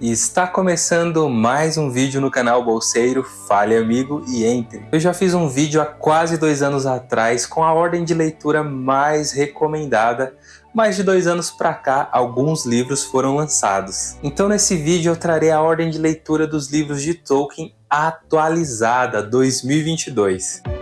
Está começando mais um vídeo no canal Bolseiro, fale amigo e entre. Eu já fiz um vídeo há quase dois anos atrás com a ordem de leitura mais recomendada, mais de dois anos para cá alguns livros foram lançados. Então nesse vídeo eu trarei a ordem de leitura dos livros de Tolkien atualizada 2022.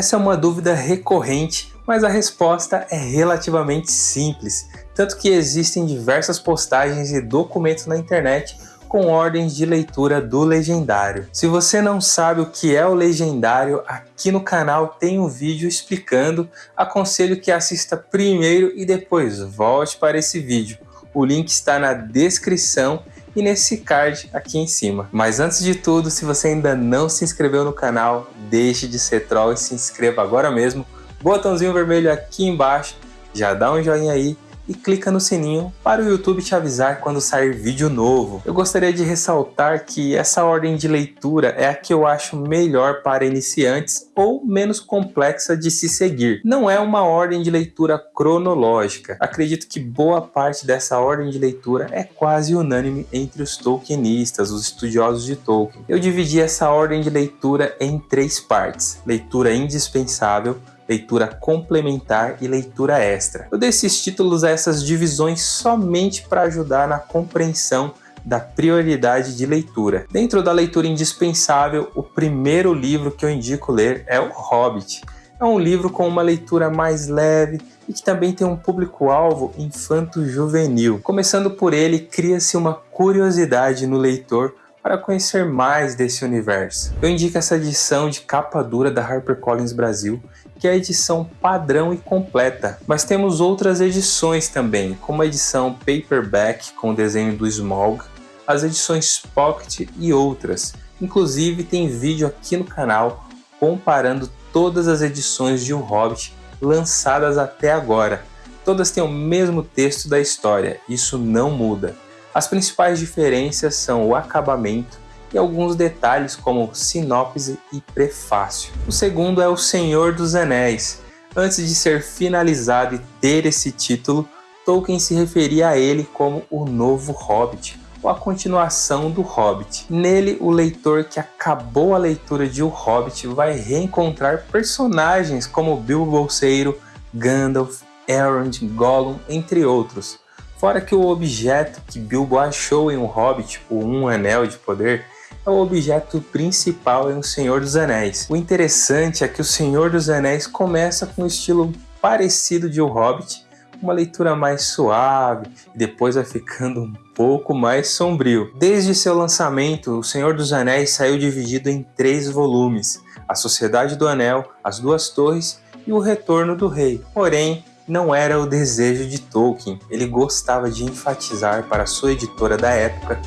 Essa é uma dúvida recorrente, mas a resposta é relativamente simples, tanto que existem diversas postagens e documentos na internet com ordens de leitura do Legendário. Se você não sabe o que é o Legendário, aqui no canal tem um vídeo explicando, aconselho que assista primeiro e depois volte para esse vídeo. O link está na descrição e nesse card aqui em cima. Mas antes de tudo, se você ainda não se inscreveu no canal, deixe de ser troll e se inscreva agora mesmo. Botãozinho vermelho aqui embaixo, já dá um joinha aí e clica no sininho para o YouTube te avisar quando sair vídeo novo. Eu gostaria de ressaltar que essa ordem de leitura é a que eu acho melhor para iniciantes ou menos complexa de se seguir. Não é uma ordem de leitura cronológica. Acredito que boa parte dessa ordem de leitura é quase unânime entre os Tolkienistas, os estudiosos de Tolkien. Eu dividi essa ordem de leitura em três partes. Leitura indispensável, leitura complementar e leitura extra. Eu dei esses títulos a essas divisões somente para ajudar na compreensão da prioridade de leitura. Dentro da leitura indispensável, o primeiro livro que eu indico ler é O Hobbit. É um livro com uma leitura mais leve e que também tem um público-alvo infanto-juvenil. Começando por ele, cria-se uma curiosidade no leitor para conhecer mais desse universo. Eu indico essa edição de capa dura da HarperCollins Brasil, que é a edição padrão e completa, mas temos outras edições também, como a edição paperback com o desenho do Smaug, as edições pocket e outras. Inclusive tem vídeo aqui no canal comparando todas as edições de O Hobbit lançadas até agora. Todas têm o mesmo texto da história, isso não muda. As principais diferenças são o acabamento, e alguns detalhes como sinopse e prefácio. O segundo é O Senhor dos Anéis. Antes de ser finalizado e ter esse título, Tolkien se referia a ele como o novo Hobbit, ou a continuação do Hobbit. Nele, o leitor que acabou a leitura de O Hobbit vai reencontrar personagens como Bilbo Bolseiro, Gandalf, Elrond, Gollum, entre outros. Fora que o objeto que Bilbo achou em O Hobbit, o Um Anel de Poder, é o objeto principal em O Senhor dos Anéis. O interessante é que O Senhor dos Anéis começa com um estilo parecido de O Hobbit, uma leitura mais suave e depois vai ficando um pouco mais sombrio. Desde seu lançamento, O Senhor dos Anéis saiu dividido em três volumes, A Sociedade do Anel, As Duas Torres e O Retorno do Rei. Porém, não era o desejo de Tolkien, ele gostava de enfatizar para sua editora da época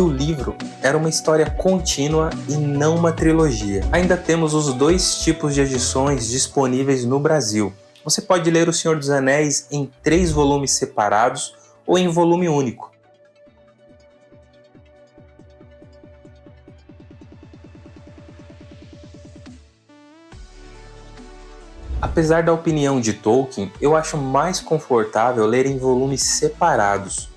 que o livro era uma história contínua e não uma trilogia. Ainda temos os dois tipos de edições disponíveis no Brasil. Você pode ler O Senhor dos Anéis em três volumes separados ou em volume único. Apesar da opinião de Tolkien, eu acho mais confortável ler em volumes separados,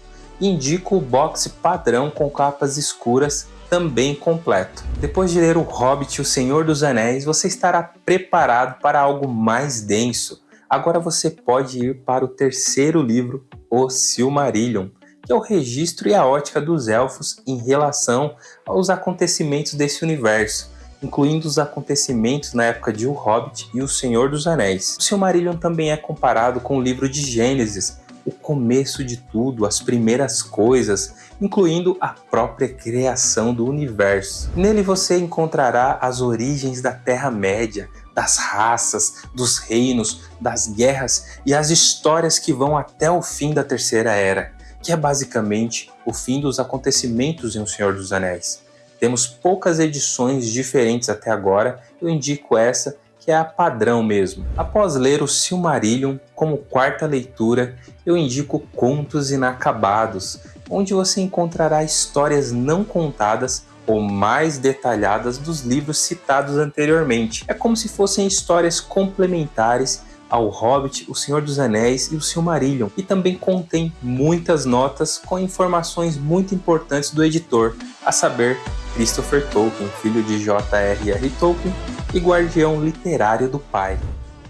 indico o box padrão com capas escuras também completo. Depois de ler O Hobbit e O Senhor dos Anéis, você estará preparado para algo mais denso. Agora você pode ir para o terceiro livro, O Silmarillion, que é o registro e a ótica dos elfos em relação aos acontecimentos desse universo, incluindo os acontecimentos na época de O Hobbit e O Senhor dos Anéis. O Silmarillion também é comparado com o livro de Gênesis, o começo de tudo, as primeiras coisas, incluindo a própria criação do universo. Nele você encontrará as origens da Terra-média, das raças, dos reinos, das guerras e as histórias que vão até o fim da Terceira Era, que é basicamente o fim dos acontecimentos em O Senhor dos Anéis. Temos poucas edições diferentes até agora, eu indico essa que é a padrão mesmo. Após ler o Silmarillion como quarta leitura, eu indico Contos Inacabados, onde você encontrará histórias não contadas ou mais detalhadas dos livros citados anteriormente. É como se fossem histórias complementares ao Hobbit, O Senhor dos Anéis e o Silmarillion, e também contém muitas notas com informações muito importantes do editor, a saber, Christopher Tolkien, filho de J.R.R. Tolkien e guardião literário do pai.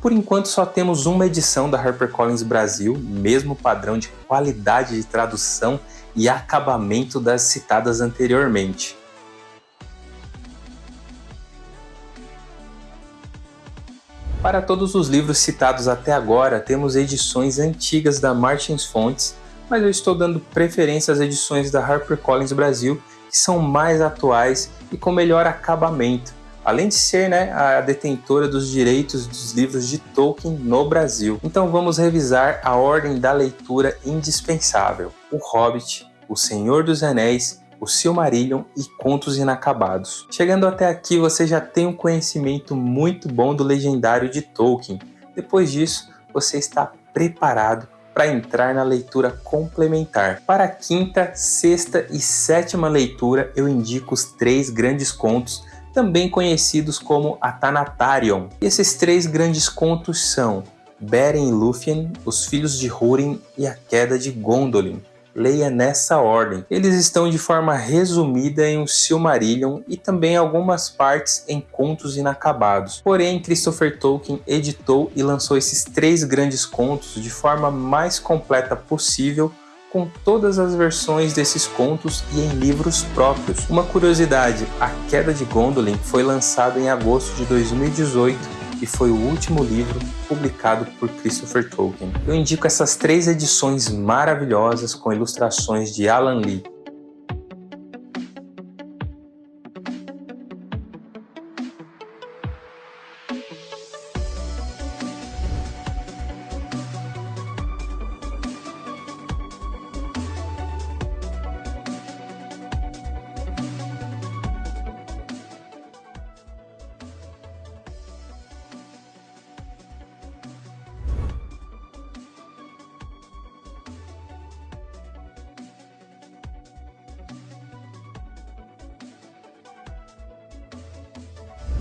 Por enquanto só temos uma edição da HarperCollins Brasil, mesmo padrão de qualidade de tradução e acabamento das citadas anteriormente. Para todos os livros citados até agora, temos edições antigas da Martins Fontes, mas eu estou dando preferência às edições da HarperCollins Brasil, que são mais atuais e com melhor acabamento, além de ser né, a detentora dos direitos dos livros de Tolkien no Brasil. Então vamos revisar a ordem da leitura indispensável: O Hobbit, O Senhor dos Anéis o Silmarillion e Contos Inacabados. Chegando até aqui, você já tem um conhecimento muito bom do legendário de Tolkien. Depois disso, você está preparado para entrar na leitura complementar. Para a quinta, sexta e sétima leitura, eu indico os três grandes contos, também conhecidos como Atanatarion. E esses três grandes contos são Beren e Lúthien, Os Filhos de Húrin e A Queda de Gondolin leia nessa ordem. Eles estão de forma resumida em um Silmarillion e também algumas partes em contos inacabados. Porém, Christopher Tolkien editou e lançou esses três grandes contos de forma mais completa possível com todas as versões desses contos e em livros próprios. Uma curiosidade, A Queda de Gondolin foi lançado em agosto de 2018 e foi o último livro publicado por Christopher Tolkien. Eu indico essas três edições maravilhosas com ilustrações de Alan Lee.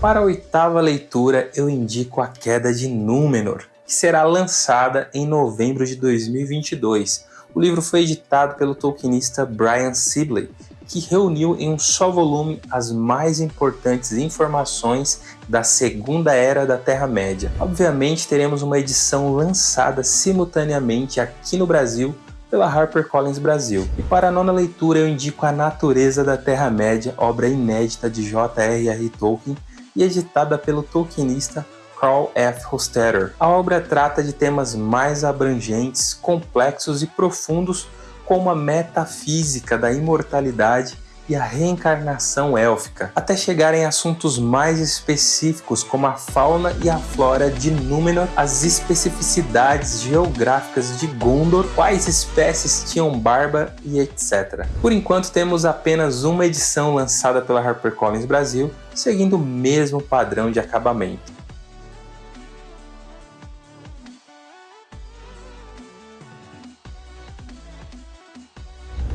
Para a oitava leitura, eu indico A Queda de Númenor, que será lançada em novembro de 2022. O livro foi editado pelo tolkienista Brian Sibley, que reuniu em um só volume as mais importantes informações da Segunda Era da Terra-média. Obviamente, teremos uma edição lançada simultaneamente aqui no Brasil pela HarperCollins Brasil. E para a nona leitura eu indico A Natureza da Terra-média, obra inédita de J.R.R. Tolkien, e editada pelo tolkienista Carl F. Hostetter. A obra trata de temas mais abrangentes, complexos e profundos, como a metafísica da imortalidade e a reencarnação élfica, até chegar em assuntos mais específicos como a fauna e a flora de Númenor, as especificidades geográficas de Gondor, quais espécies tinham barba e etc. Por enquanto temos apenas uma edição lançada pela HarperCollins Brasil, seguindo o mesmo padrão de acabamento.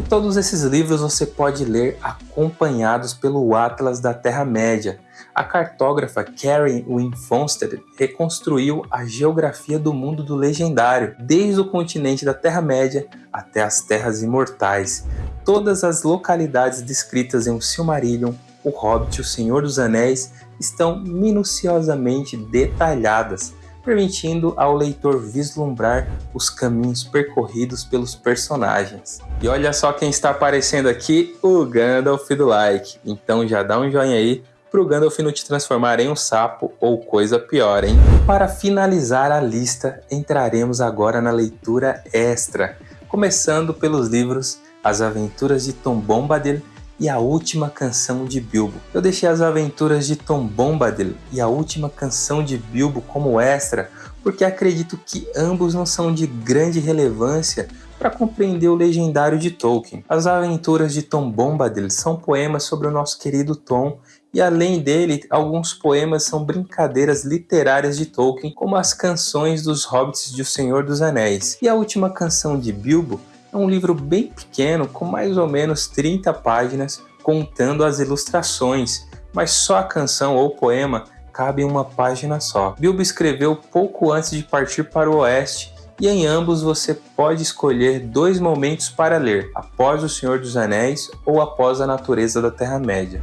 Todos esses livros você pode ler acompanhados pelo Atlas da Terra-média. A cartógrafa Karen Wynne Fonstead reconstruiu a geografia do mundo do legendário, desde o continente da Terra-média até as Terras Imortais. Todas as localidades descritas em O Silmarillion, O Hobbit e O Senhor dos Anéis estão minuciosamente detalhadas, permitindo ao leitor vislumbrar os caminhos percorridos pelos personagens. E olha só quem está aparecendo aqui, o Gandalf do like. Então já dá um joinha aí para o Gandalf não te transformar em um sapo ou coisa pior, hein? Para finalizar a lista, entraremos agora na leitura extra, começando pelos livros As Aventuras de Tom Bombadil e a última canção de Bilbo. Eu deixei as aventuras de Tom Bombadil e a última canção de Bilbo como extra, porque acredito que ambos não são de grande relevância para compreender o legendário de Tolkien. As aventuras de Tom Bombadil são poemas sobre o nosso querido Tom e além dele, alguns poemas são brincadeiras literárias de Tolkien, como as canções dos hobbits de O Senhor dos Anéis. E a última canção de Bilbo um livro bem pequeno, com mais ou menos 30 páginas, contando as ilustrações, mas só a canção ou poema cabe em uma página só. Bilbo escreveu pouco antes de partir para o oeste e em ambos você pode escolher dois momentos para ler, após O Senhor dos Anéis ou após A Natureza da Terra-média.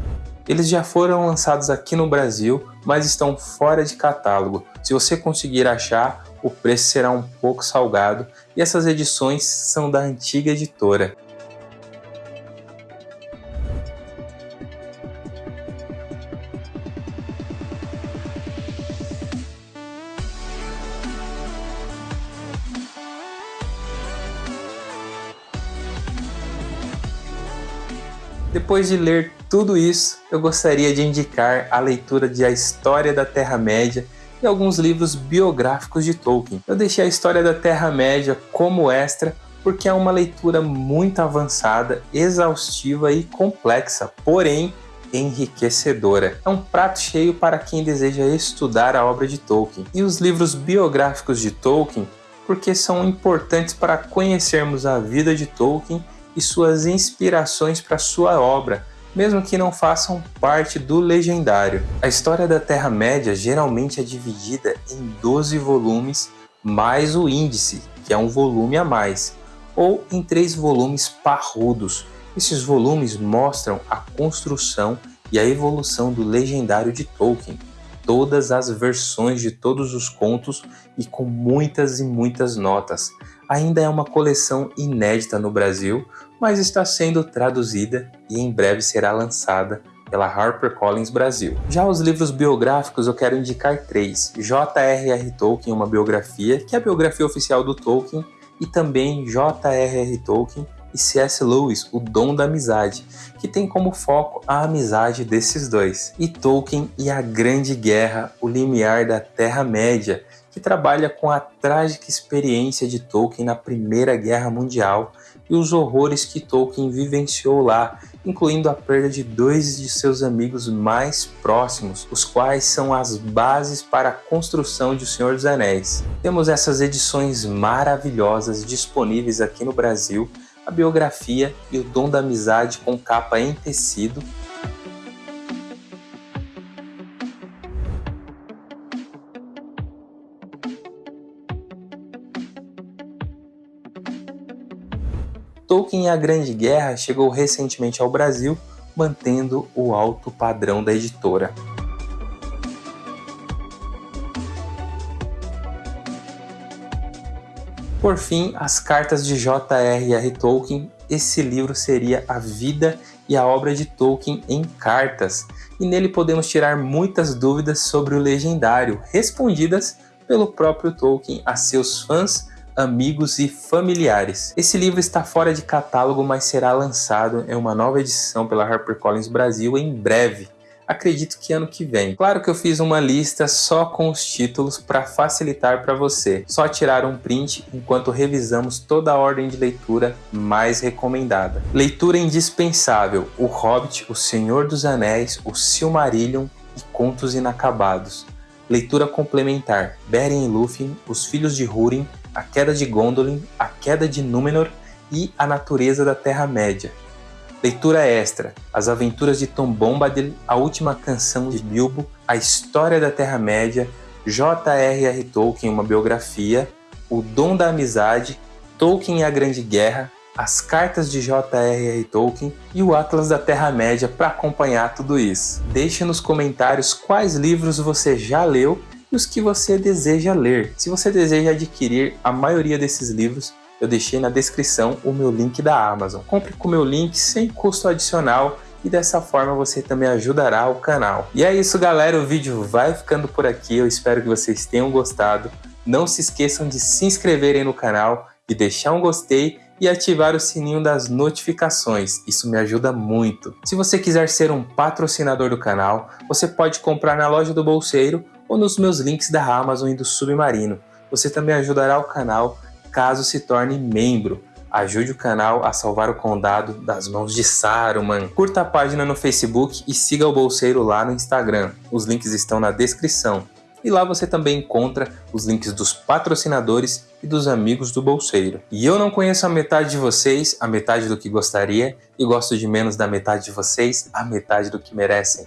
Eles já foram lançados aqui no Brasil, mas estão fora de catálogo. Se você conseguir achar, o preço será um pouco salgado e essas edições são da antiga editora. Depois de ler tudo isso, eu gostaria de indicar a leitura de A História da Terra-média e alguns livros biográficos de Tolkien. Eu deixei a História da Terra-média como extra porque é uma leitura muito avançada, exaustiva e complexa, porém enriquecedora. É um prato cheio para quem deseja estudar a obra de Tolkien. E os livros biográficos de Tolkien, porque são importantes para conhecermos a vida de Tolkien e suas inspirações para sua obra, mesmo que não façam parte do legendário. A história da Terra-média geralmente é dividida em 12 volumes mais o índice, que é um volume a mais, ou em três volumes parrudos. Esses volumes mostram a construção e a evolução do legendário de Tolkien, todas as versões de todos os contos e com muitas e muitas notas. Ainda é uma coleção inédita no Brasil, mas está sendo traduzida e em breve será lançada pela HarperCollins Brasil. Já os livros biográficos eu quero indicar três. J.R.R. Tolkien, uma biografia, que é a biografia oficial do Tolkien, e também J.R.R. Tolkien e C.S. Lewis, O Dom da Amizade, que tem como foco a amizade desses dois. E Tolkien e a Grande Guerra, O Limiar da Terra-média, que trabalha com a trágica experiência de Tolkien na Primeira Guerra Mundial e os horrores que Tolkien vivenciou lá, incluindo a perda de dois de seus amigos mais próximos, os quais são as bases para a construção de O Senhor dos Anéis. Temos essas edições maravilhosas disponíveis aqui no Brasil, a biografia e o Dom da Amizade com capa em tecido, Tolkien e a Grande Guerra chegou recentemente ao Brasil, mantendo o alto padrão da editora. Por fim, as cartas de J.R.R. Tolkien, esse livro seria a vida e a obra de Tolkien em cartas, e nele podemos tirar muitas dúvidas sobre o legendário, respondidas pelo próprio Tolkien a seus fãs amigos e familiares. Esse livro está fora de catálogo, mas será lançado em uma nova edição pela HarperCollins Brasil em breve. Acredito que ano que vem. Claro que eu fiz uma lista só com os títulos para facilitar para você. Só tirar um print enquanto revisamos toda a ordem de leitura mais recomendada. Leitura indispensável: O Hobbit, O Senhor dos Anéis, O Silmarillion e Contos Inacabados. Leitura complementar: Beren e Lúthien, Os Filhos de Húrin, A Queda de Gondolin, A Queda de Númenor e A Natureza da Terra-média. Leitura extra: As Aventuras de Tom Bombadil, A Última Canção de Bilbo, A História da Terra-média, J.R.R. Tolkien, uma biografia, O Dom da Amizade, Tolkien e a Grande Guerra, as cartas de J.R.R. Tolkien e o Atlas da Terra-média para acompanhar tudo isso. Deixe nos comentários quais livros você já leu e os que você deseja ler. Se você deseja adquirir a maioria desses livros, eu deixei na descrição o meu link da Amazon. Compre com o meu link sem custo adicional e dessa forma você também ajudará o canal. E é isso galera, o vídeo vai ficando por aqui, eu espero que vocês tenham gostado. Não se esqueçam de se inscreverem no canal, de deixar um gostei e ativar o sininho das notificações, isso me ajuda muito. Se você quiser ser um patrocinador do canal, você pode comprar na loja do Bolseiro ou nos meus links da Amazon e do Submarino. Você também ajudará o canal caso se torne membro. Ajude o canal a salvar o condado das mãos de Saruman. Curta a página no Facebook e siga o Bolseiro lá no Instagram. Os links estão na descrição. e lá você também encontra os links dos patrocinadores e dos amigos do bolseiro. E eu não conheço a metade de vocês, a metade do que gostaria, e gosto de menos da metade de vocês, a metade do que merecem.